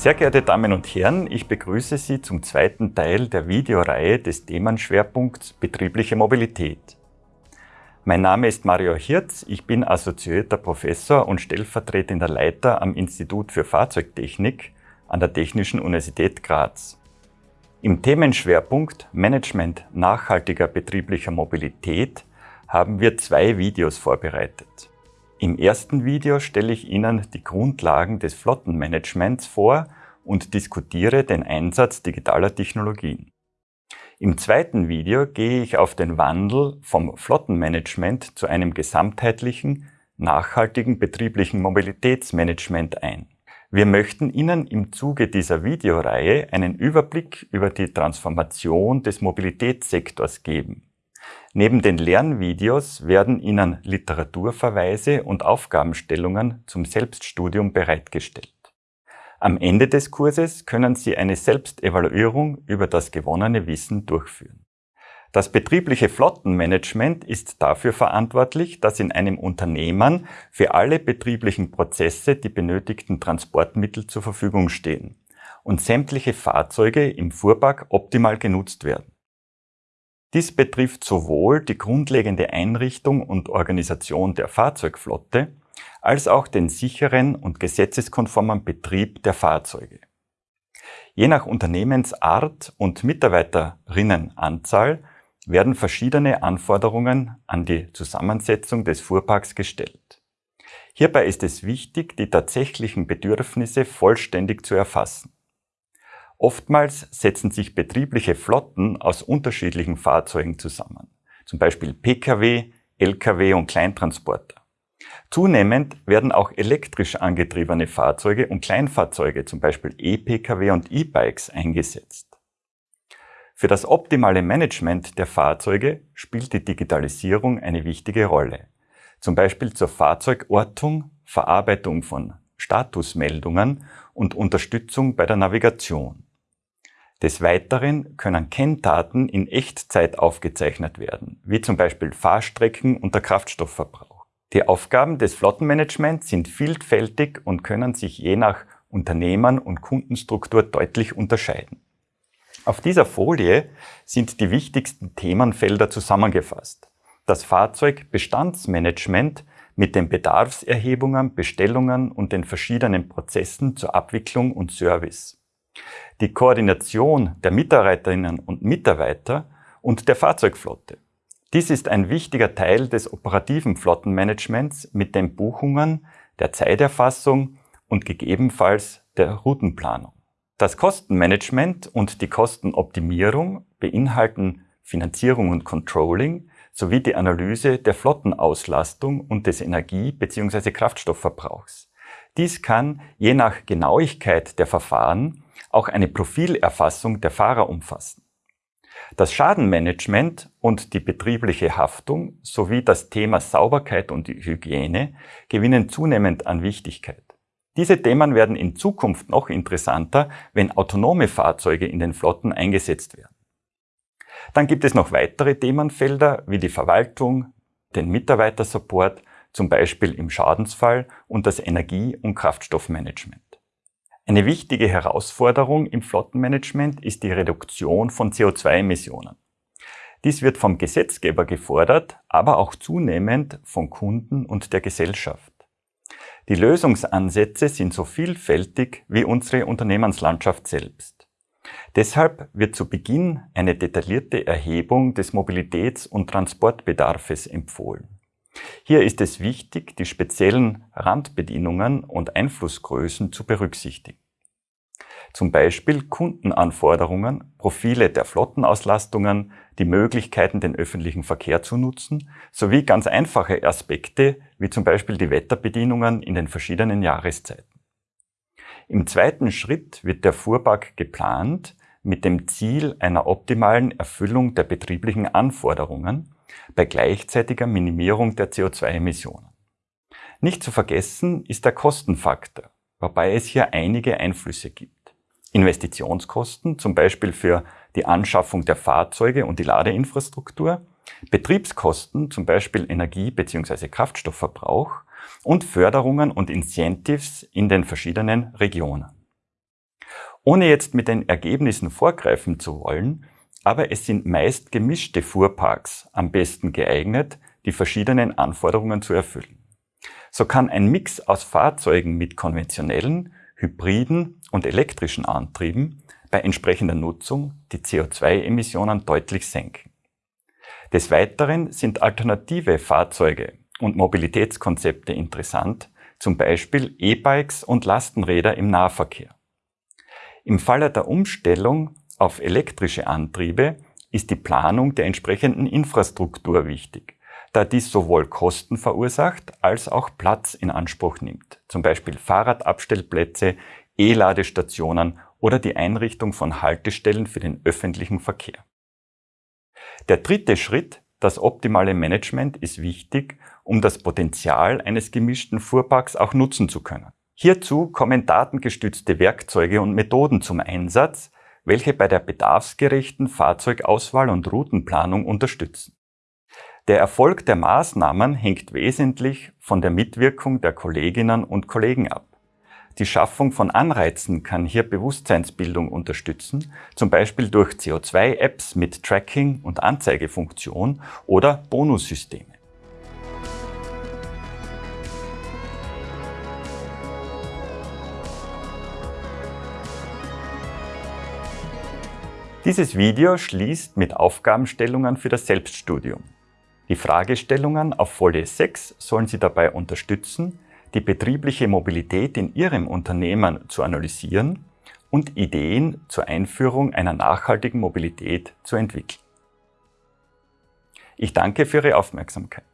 Sehr geehrte Damen und Herren, ich begrüße Sie zum zweiten Teil der Videoreihe des Themenschwerpunkts Betriebliche Mobilität. Mein Name ist Mario Hirz, ich bin assoziierter Professor und stellvertretender Leiter am Institut für Fahrzeugtechnik an der Technischen Universität Graz. Im Themenschwerpunkt Management nachhaltiger betrieblicher Mobilität haben wir zwei Videos vorbereitet. Im ersten Video stelle ich Ihnen die Grundlagen des Flottenmanagements vor und diskutiere den Einsatz digitaler Technologien. Im zweiten Video gehe ich auf den Wandel vom Flottenmanagement zu einem gesamtheitlichen, nachhaltigen betrieblichen Mobilitätsmanagement ein. Wir möchten Ihnen im Zuge dieser Videoreihe einen Überblick über die Transformation des Mobilitätssektors geben. Neben den Lernvideos werden Ihnen Literaturverweise und Aufgabenstellungen zum Selbststudium bereitgestellt. Am Ende des Kurses können Sie eine Selbstevaluierung über das gewonnene Wissen durchführen. Das betriebliche Flottenmanagement ist dafür verantwortlich, dass in einem Unternehmen für alle betrieblichen Prozesse die benötigten Transportmittel zur Verfügung stehen und sämtliche Fahrzeuge im Fuhrpark optimal genutzt werden. Dies betrifft sowohl die grundlegende Einrichtung und Organisation der Fahrzeugflotte als auch den sicheren und gesetzeskonformen Betrieb der Fahrzeuge. Je nach Unternehmensart und Mitarbeiterinnenanzahl werden verschiedene Anforderungen an die Zusammensetzung des Fuhrparks gestellt. Hierbei ist es wichtig, die tatsächlichen Bedürfnisse vollständig zu erfassen. Oftmals setzen sich betriebliche Flotten aus unterschiedlichen Fahrzeugen zusammen, zum Beispiel Pkw, Lkw und Kleintransporter. Zunehmend werden auch elektrisch angetriebene Fahrzeuge und Kleinfahrzeuge, zum Beispiel E-Pkw und E-Bikes, eingesetzt. Für das optimale Management der Fahrzeuge spielt die Digitalisierung eine wichtige Rolle, zum Beispiel zur Fahrzeugortung, Verarbeitung von Statusmeldungen und Unterstützung bei der Navigation. Des Weiteren können Kenndaten in Echtzeit aufgezeichnet werden, wie zum Beispiel Fahrstrecken und der Kraftstoffverbrauch. Die Aufgaben des Flottenmanagements sind vielfältig und können sich je nach Unternehmen und Kundenstruktur deutlich unterscheiden. Auf dieser Folie sind die wichtigsten Themenfelder zusammengefasst. Das Fahrzeugbestandsmanagement mit den Bedarfserhebungen, Bestellungen und den verschiedenen Prozessen zur Abwicklung und Service die Koordination der Mitarbeiterinnen und Mitarbeiter und der Fahrzeugflotte. Dies ist ein wichtiger Teil des operativen Flottenmanagements mit den Buchungen, der Zeiterfassung und gegebenenfalls der Routenplanung. Das Kostenmanagement und die Kostenoptimierung beinhalten Finanzierung und Controlling sowie die Analyse der Flottenauslastung und des Energie- bzw. Kraftstoffverbrauchs. Dies kann je nach Genauigkeit der Verfahren auch eine Profilerfassung der Fahrer umfassen. Das Schadenmanagement und die betriebliche Haftung sowie das Thema Sauberkeit und Hygiene gewinnen zunehmend an Wichtigkeit. Diese Themen werden in Zukunft noch interessanter, wenn autonome Fahrzeuge in den Flotten eingesetzt werden. Dann gibt es noch weitere Themenfelder wie die Verwaltung, den Mitarbeitersupport, zum Beispiel im Schadensfall und das Energie- und Kraftstoffmanagement. Eine wichtige Herausforderung im Flottenmanagement ist die Reduktion von CO2-Emissionen. Dies wird vom Gesetzgeber gefordert, aber auch zunehmend von Kunden und der Gesellschaft. Die Lösungsansätze sind so vielfältig wie unsere Unternehmenslandschaft selbst. Deshalb wird zu Beginn eine detaillierte Erhebung des Mobilitäts- und Transportbedarfes empfohlen. Hier ist es wichtig, die speziellen Randbedienungen und Einflussgrößen zu berücksichtigen. Zum Beispiel Kundenanforderungen, Profile der Flottenauslastungen, die Möglichkeiten, den öffentlichen Verkehr zu nutzen, sowie ganz einfache Aspekte, wie zum Beispiel die Wetterbedienungen in den verschiedenen Jahreszeiten. Im zweiten Schritt wird der Fuhrpark geplant mit dem Ziel einer optimalen Erfüllung der betrieblichen Anforderungen bei gleichzeitiger Minimierung der CO2-Emissionen. Nicht zu vergessen ist der Kostenfaktor, wobei es hier einige Einflüsse gibt. Investitionskosten, zum Beispiel für die Anschaffung der Fahrzeuge und die Ladeinfrastruktur, Betriebskosten, zum Beispiel Energie- bzw. Kraftstoffverbrauch und Förderungen und Incentives in den verschiedenen Regionen. Ohne jetzt mit den Ergebnissen vorgreifen zu wollen, aber es sind meist gemischte Fuhrparks am besten geeignet, die verschiedenen Anforderungen zu erfüllen. So kann ein Mix aus Fahrzeugen mit konventionellen, hybriden und elektrischen Antrieben bei entsprechender Nutzung die CO2-Emissionen deutlich senken. Des Weiteren sind alternative Fahrzeuge und Mobilitätskonzepte interessant, zum Beispiel E-Bikes und Lastenräder im Nahverkehr. Im Falle der Umstellung auf elektrische Antriebe ist die Planung der entsprechenden Infrastruktur wichtig, da dies sowohl Kosten verursacht als auch Platz in Anspruch nimmt, zum Beispiel Fahrradabstellplätze, E-Ladestationen oder die Einrichtung von Haltestellen für den öffentlichen Verkehr. Der dritte Schritt, das optimale Management, ist wichtig, um das Potenzial eines gemischten Fuhrparks auch nutzen zu können. Hierzu kommen datengestützte Werkzeuge und Methoden zum Einsatz, welche bei der bedarfsgerechten Fahrzeugauswahl und Routenplanung unterstützen. Der Erfolg der Maßnahmen hängt wesentlich von der Mitwirkung der Kolleginnen und Kollegen ab. Die Schaffung von Anreizen kann hier Bewusstseinsbildung unterstützen, zum Beispiel durch CO2-Apps mit Tracking- und Anzeigefunktion oder Bonussysteme. Dieses Video schließt mit Aufgabenstellungen für das Selbststudium. Die Fragestellungen auf Folie 6 sollen Sie dabei unterstützen, die betriebliche Mobilität in Ihrem Unternehmen zu analysieren und Ideen zur Einführung einer nachhaltigen Mobilität zu entwickeln. Ich danke für Ihre Aufmerksamkeit.